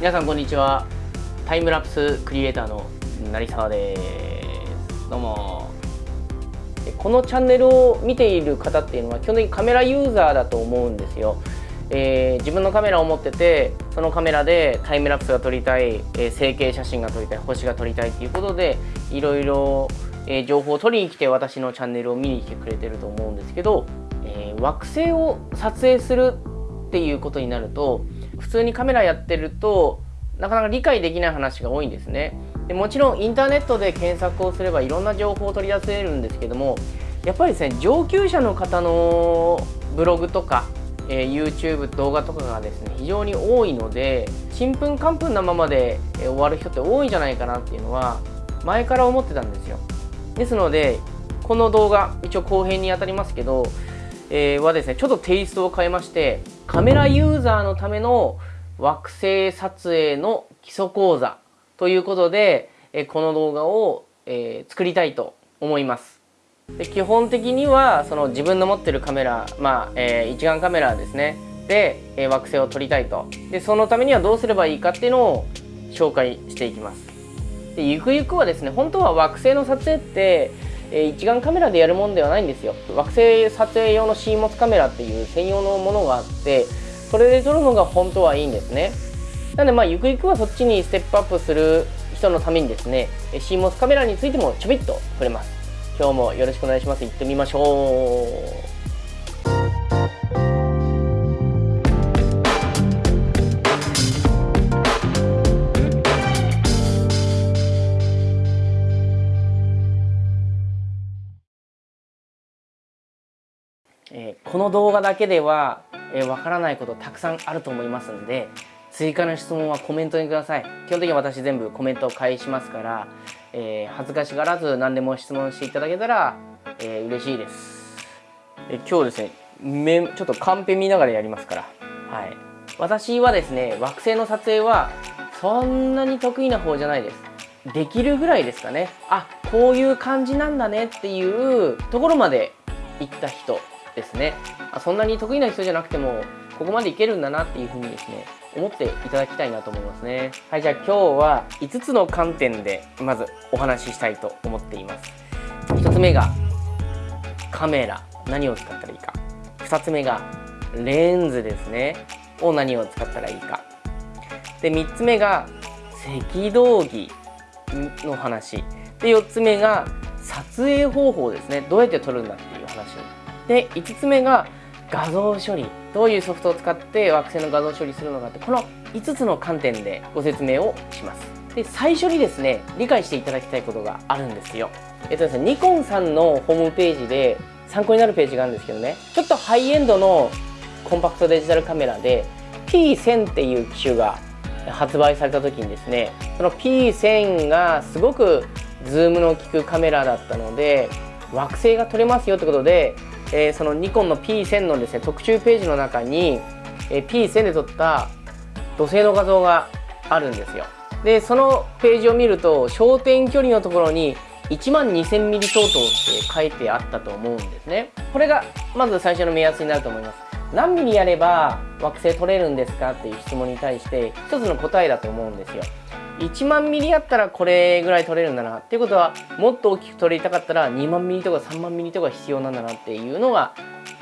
皆さんこんにちは。タイムラプスクリエイターの成沢です。どうも。このチャンネルを見ている方っていうのは基本的にカメラユーザーだと思うんですよ、えー、自分のカメラを持っててそのカメラでタイムラプスが撮りたい、えー、成形写真が撮りたい星が撮りたいっていうことでいろいろ、情報を取りに来て私のチャンネルを見に来てくれてると思うんですけど、え惑星を撮影するっていうことになると普通にカメラやってるとなかなか理解できない話が多いんですね。でもちろんインターネットで検索をすればいろんな情報を取り出せるんですけどもやっぱりですね上級者の方のブログとか、えー、YouTube 動画とかがですね非常に多いのでちんぷんかんぷんなままで終わる人って多いんじゃないかなっていうのは前から思ってたんですよ。ですのでこの動画一応後編にあたりますけど、えー、はですねちょっとテイストを変えましてカメラユーザーのための惑星撮影の基礎講座ということで、えこの動画を、え作りたいと思います。で基本的にはその自分の持ってるカメラ、まあえー、一眼カメラですね。で、えー、惑星を撮りたいと。でそのためにはどうすればいいかっていうのを紹介していきます。でゆくゆくはですね本当は惑星の撮影って、え、一眼カメラでやるもんではないんですよ。惑星撮影用の CMOS カメラっていう専用のものがあってそれで撮るのが本当はいいんですね。なのでまあゆくゆくはそっちにステップアップする人のためにですね CMOS カメラについてもちょびっと触れます。今日もよろしくお願いします。行ってみましょう。えー、この動画だけではえー、分からないことたくさんあると思いますので追加の質問はコメントにください。基本的に私全部コメントを返しますから、えー、恥ずかしがらず何でも質問していただけたら、えー、嬉しいです、え今日ですねめちょっとカンペ見ながらやりますから。はい。私はですね惑星の撮影はそんなに得意な方じゃないです。できるぐらいですかね。あこういう感じなんだねっていうところまで行った人ですね。そんなに得意な人じゃなくてもここまでいけるんだなっていうふうにですね思っていただきたいなと思いますね。はいじゃあ今日は5つの観点でまずお話ししたいと思っています。1つ目がカメラ。何を使ったらいいか。2つ目がレンズですね。を何を使ったらいいか。で3つ目が赤道儀の話。で4つ目が撮影方法ですね。どうやって撮るんだっていう話で5つ目が画像処理。どういうソフトを使って惑星の画像処理するのかってこの5つの観点でご説明をします。で最初にですね理解していただきたいことがあるんですよ。えっとですねニコンさんのホームページで参考になるページがあるんですけどね。ちょっとハイエンドのコンパクトデジタルカメラで P1000 っていう機種が発売された時にですねその P1000 がすごくズームの効くカメラだったので惑星が撮れますよってことでえー、そのニコンの P1000 のですね特集ページの中に、えー、P1000 で撮った土星の画像があるんですよ。でそのページを見ると焦点距離のところに1万 2000mm 相当って書いてあったと思うんですね。これがまず最初の目安になると思います。何ミリやれば惑星取れるんですかっていう質問に対して一つの答えだと思うんですよ。1万ミリやったらこれぐらい取れるんだなっていうことはもっと大きく取りたかったら2万ミリとか3万ミリとか必要なんだなっていうのが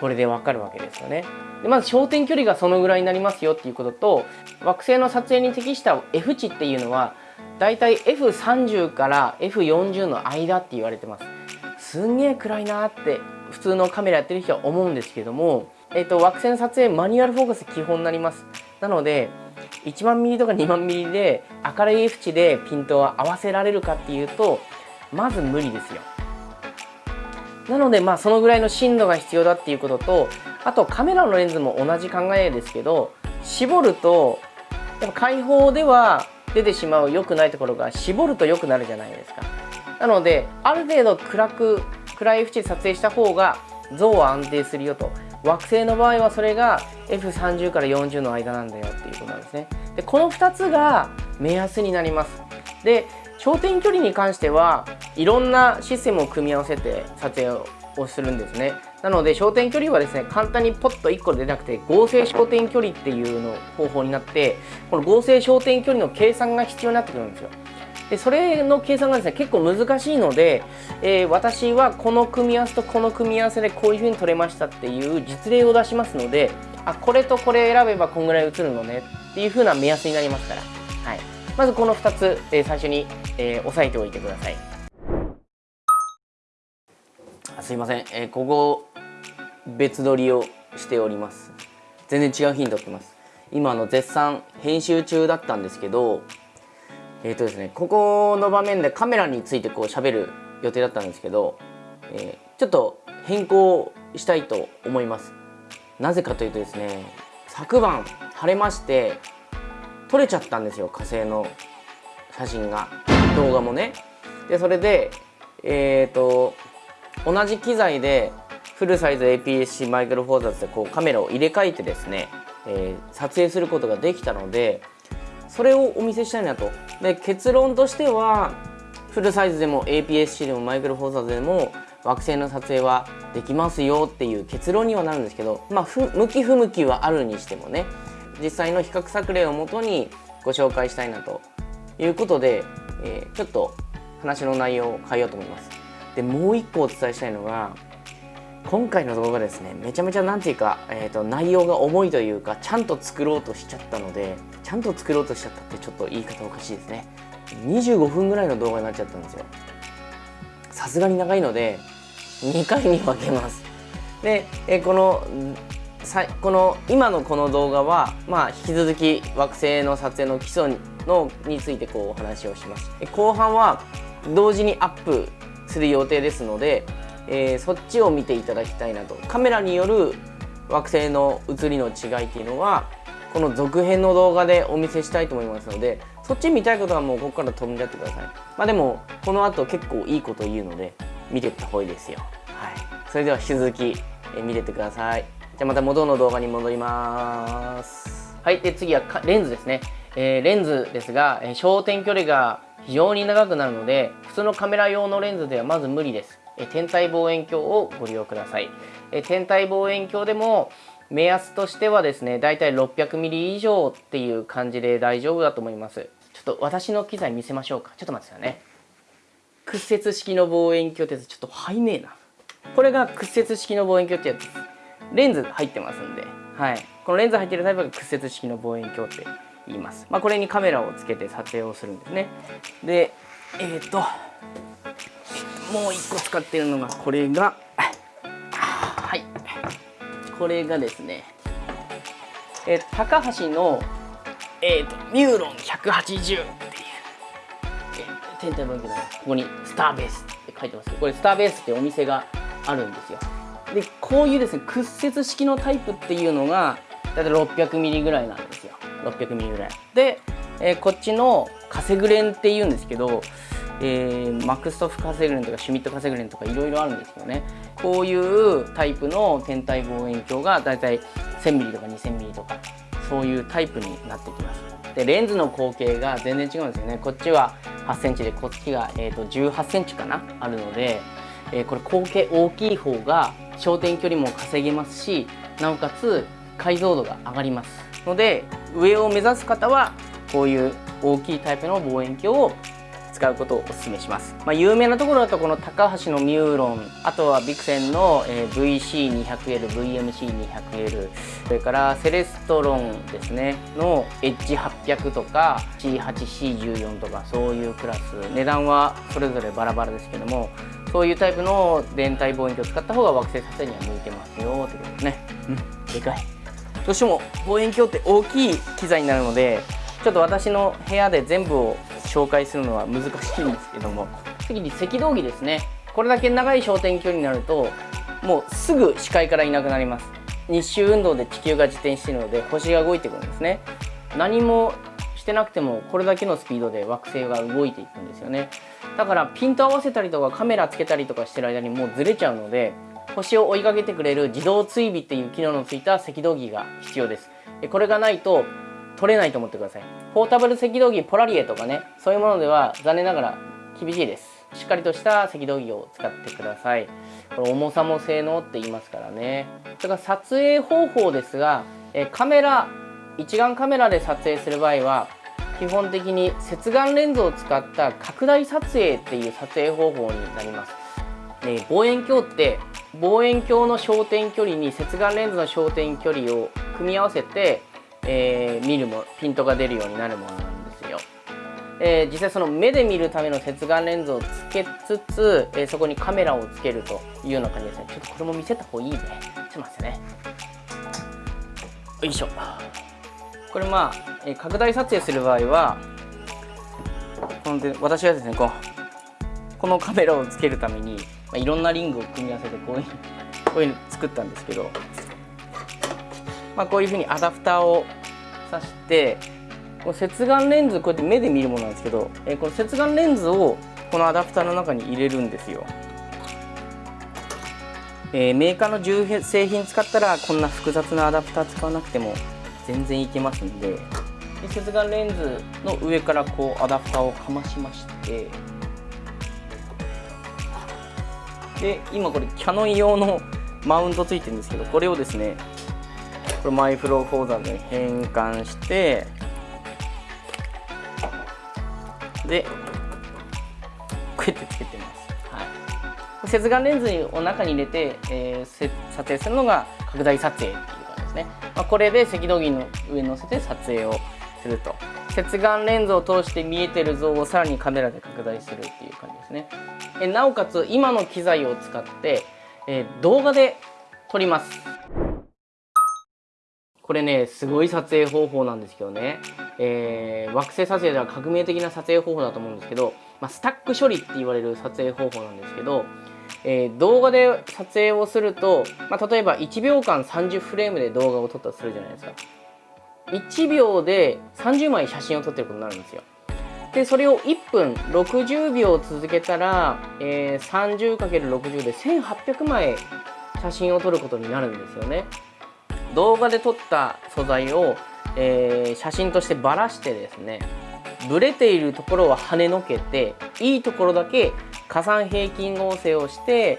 これでわかるわけですよね。でまず焦点距離がそのぐらいになりますよっていうことと惑星の撮影に適した F 値っていうのはだいたい F30 から F40 の間って言われてます。すんげえ暗いなって普通のカメラやってる人は思うんですけども、えーと、惑星の撮影マニュアルフォーカス基本になります。なので1万ミリとか2万ミリで明るい F 値でピントを合わせられるかっていうとまず無理ですよ。なのでまあそのぐらいの深度が必要だっていうこととあとカメラのレンズも同じ考えですけど絞るとやっぱ開放では出てしまう良くないところが絞ると良くなるじゃないですか。なのである程度暗く暗い F 値で撮影した方が像は安定するよと。惑星の場合はそれが F30 から40の間なんだよっていうことなんですね。でこの2つが目安になります。で焦点距離に関してはいろんなシステムを組み合わせて撮影をするんですね。なので焦点距離はですね簡単にポッと1個で出なくて合成焦点距離っていうの方法になってこの合成焦点距離の計算が必要になってくるんですよ。でそれの計算がですね結構難しいので、えー、私はこの組み合わせとこの組み合わせでこういう風に取れましたっていう実例を出しますのであこれとこれ選べばこんぐらい映るのねっていう風な目安になりますから、はい、まずこの2つ、えー、最初に、えー、押さえておいてください。すいません、えー、ここ別撮りをしております。全然違う日に撮ってます。今の絶賛編集中だったんですけどえっ、ー、とですねここの場面でカメラについてこう喋る予定だったんですけど、えー、ちょっと変更したいと思います。なぜかというとですね昨晩晴れまして撮れちゃったんですよ火星の写真が動画もね。でそれでえっ、ー、と同じ機材でフルサイズ APS-C マイクロフォーザーズでこうカメラを入れ替えてですね、えー、撮影することができたのでそれをお見せしたいなと。で結論としてはフルサイズでも APS-C でもマイクロフォーサーズでも惑星の撮影はできますよっていう結論にはなるんですけどまあ向き不向きはあるにしてもね実際の比較作例をもとにご紹介したいなということで、えー、ちょっと話の内容を変えようと思います。でもう一個お伝えしたいのが今回の動画ですねめちゃめちゃ何ていうか、えーと、内容が重いというかちゃんと作ろうとしちゃったのでちゃんと作ろうとしちゃったってちょっと言い方おかしいですね。25分ぐらいの動画になっちゃったんですよ。さすがに長いので2回に分けます。で、えー、このさこの今のこの動画は、まあ、引き続き惑星の撮影の基礎のについてこうお話をします。後半は同時にアップする予定ですのでえー、そっちを見ていただきたいなと。カメラによる惑星の写りの違いっていうのはこの続編の動画でお見せしたいと思いますのでそっち見たいことはもうここから飛んじゃってください。まあでもこの後結構いいこと言うので見てった方がいいですよ。はい。それでは引き続き、え見ててください。じゃあまた元の動画に戻ります。はい。で次はレンズですね、えー、レンズですが、えー、焦点距離が非常に長くなるので普通のカメラ用のレンズではまず無理です。天体望遠鏡をご利用ください。天体望遠鏡でも目安としてはですねだいたい 600mm 以上っていう感じで大丈夫だと思います。ちょっと私の機材見せましょうか。ちょっと待ってくださいね。屈折式の望遠鏡ってやつちょっと背ねえな。これが屈折式の望遠鏡ってやつです。レンズ入ってますんで。はい。このレンズ入ってるタイプが屈折式の望遠鏡って言います。まあこれにカメラをつけて撮影をするんですね。でえっ、ともう1個使ってるのがこれがはい。これがですねえ、高橋の、えーと、ミューロン180っていう、天体望遠鏡ここにスターベースって書いてますけどこれスターベースってお店があるんですよ。でこういうですね屈折式のタイプっていうのがだいたい 600mm ぐらいなんですよ。600mm ぐらい。で、えー、こっちのカセグレンっていうんですけどえー、マクストフカセグレンとかシュミットカセグレンとかいろいろあるんですけどね。こういうタイプの天体望遠鏡がだいたい 1000mm とか 2000mm とかそういうタイプになってきます。でレンズの口径が全然違うんですよね。こっちは 8cm でこっちが、えーと、18cm かな？あるので、えー、これ口径大きい方が焦点距離も稼げますしなおかつ解像度が上がります。ので上を目指す方はこういう大きいタイプの望遠鏡を使うことをお勧めします、まあ、有名なところだとこの高橋のミューロンあとはビクセンの VC200L、VMC200L それからセレストロンですねの H800 とか C8C14 とかそういうクラス。値段はそれぞれバラバラですけどもそういうタイプの電体望遠鏡を使った方が惑星撮影には向いてますよということですね。うん。でかい。どうしても望遠鏡って大きい機材になるのでちょっと私の部屋で全部を紹介するのは難しいんですけども次に赤道儀ですね。これだけ長い焦点距離になるともうすぐ視界からいなくなります。日周運動で地球が自転しているので星が動いてくるんですね。何もしてなくてもこれだけのスピードで惑星が動いていくんですよね。だからピント合わせたりとかカメラつけたりとかしてる間にもうずれちゃうので星を追いかけてくれる自動追尾っていう機能のついた赤道儀が必要です。これがないと取れないと思ってください。ポータブル赤道儀ポラリエとかねそういうものでは残念ながら厳しいです。しっかりとした赤道儀を使ってください。これ重さも性能って言いますからね。それから撮影方法ですがえカメラ一眼カメラで撮影する場合は基本的に接眼レンズを使った拡大撮影っていう撮影方法になります、え望遠鏡って望遠鏡の焦点距離に接眼レンズの焦点距離を組み合わせて、えー、見るもピントが出るようになるものなんですよ、えー、実際その目で見るための接眼レンズをつけつつ、えー、そこにカメラをつけるというような感じですね。ちょっとこれも見せた方がいいねちょっと待ってね。よいしょ。これまあ、え拡大撮影する場合はこの私はですねこうこのカメラをつけるために、まあ、いろんなリングを組み合わせてこういうこういうの作ったんですけど、まあ、こういうふうにアダプターを挿してこの接眼レンズこうやって目で見るものなんですけど、えこの接眼レンズをこのアダプターの中に入れるんですよ。えー、メーカーの重製品使ったらこんな複雑なアダプター使わなくても全然いけますんでで接眼レンズの上からこうアダプターをかましましてで今これキャノン用のマウントついてるんですけどこれをですねこれマイフローフォーザーで変換してでこうやってつけてます。はい。接眼レンズを中に入れて、えー、撮影するのが拡大撮影っていう感じですね、まあ、これで赤道儀の上に乗せて撮影をすると。接眼レンズを通して見えてる像をさらにカメラで拡大するっていう感じですね。えなおかつ今の機材を使って、えー、動画で撮ります。これねすごい撮影方法なんですけどね、えー、惑星撮影では革命的な撮影方法だと思うんですけど、まあ、スタック処理って言われる撮影方法なんですけどえー、動画で撮影をすると、まあ、例えば1秒間30フレームで動画を撮ったとするじゃないですか。1秒で30枚写真を撮ってることになるんですよ。でそれを1分60秒続けたら、えー、30×60 で1800枚写真を撮ることになるんですよね。動画で撮った素材を、えー、写真としてばらしてですねブレているところは跳ねのけていいところだけ加算平均合成をして、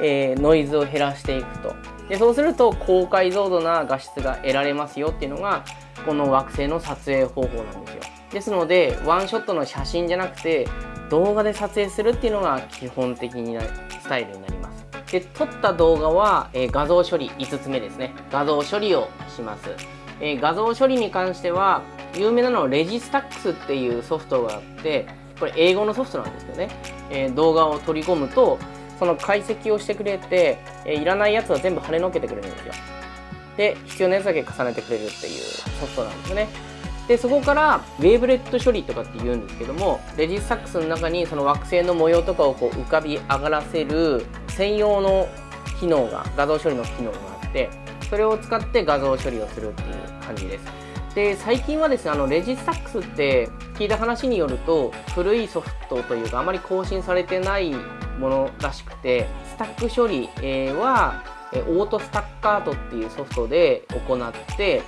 えー、ノイズを減らしていくと。でそうすると高解像度な画質が得られますよっていうのがこの惑星の撮影方法なんですよ。ですのでワンショットの写真じゃなくて動画で撮影するっていうのが基本的なスタイルになります。で撮った動画は、えー、画像処理5つ目ですね。画像処理をします、えー、画像処理に関しては有名なのはレジスタックスっていうソフトがあってこれ英語のソフトなんですけどね、えー、動画を取り込むとその解析をしてくれて、えー、いらないやつは全部跳ねのけてくれるんですよ。で必要なやつだけ重ねてくれるっていうソフトなんですね。でそこからウェーブレット処理とかって言うんですけどもレジスタックスの中にその惑星の模様とかをこう浮かび上がらせる専用の機能が画像処理の機能があってそれを使って画像処理をするっていう感じです。で最近はですねあのレジスタックスって聞いた話によると古いソフトというかあまり更新されてないものらしくてスタック処理はオートスタッカートっていうソフトで行って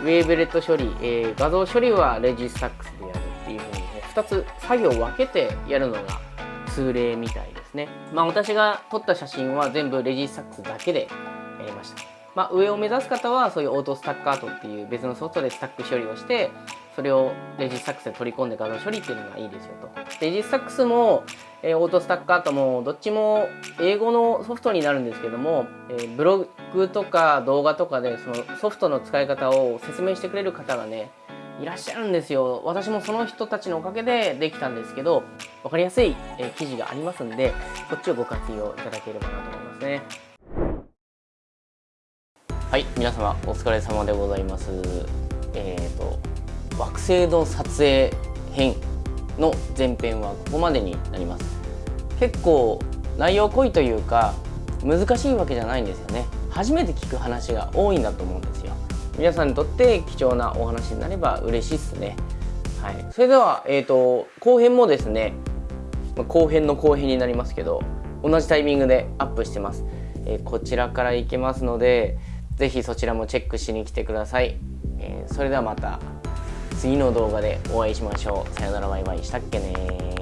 ウェーブレット処理、えー、画像処理はレジスタックスでやるっていうふうにね2つ作業を分けてやるのが通例みたいですね。まあ私が撮った写真は全部レジスタックスだけでやりました。まあ、上を目指す方はそういうオートスタッカートっていう別のソフトでスタック処理をしてそれをレジスタックスで取り込んで画像処理っていうのがいいですよと。レジスタックスも、えー、オートスタッカートもどっちも英語のソフトになるんですけども、えー、ブログとか動画とかでそのソフトの使い方を説明してくれる方がねいらっしゃるんですよ私もその人たちのおかげでできたんですけど分かりやすい、え記事がありますんでこっちをご活用いただければなと思いますね。はい皆様お疲れ様でございますえっ、ー、と惑星の撮影編の前編はここまでになります。結構内容濃いというか難しいわけじゃないんですよね。初めて聞く話が多いんだと思うんですよ。皆さんにとって貴重なお話になれば嬉しいっすね。はい。それではえっ、ー、と後編もですね後編の後編になりますけど同じタイミングでアップしてます、えー、こちらからいけますのでぜひそちらもチェックしに来てください、えー、それではまた。次の動画でお会いしましょう。さよならバイバイ。したっけね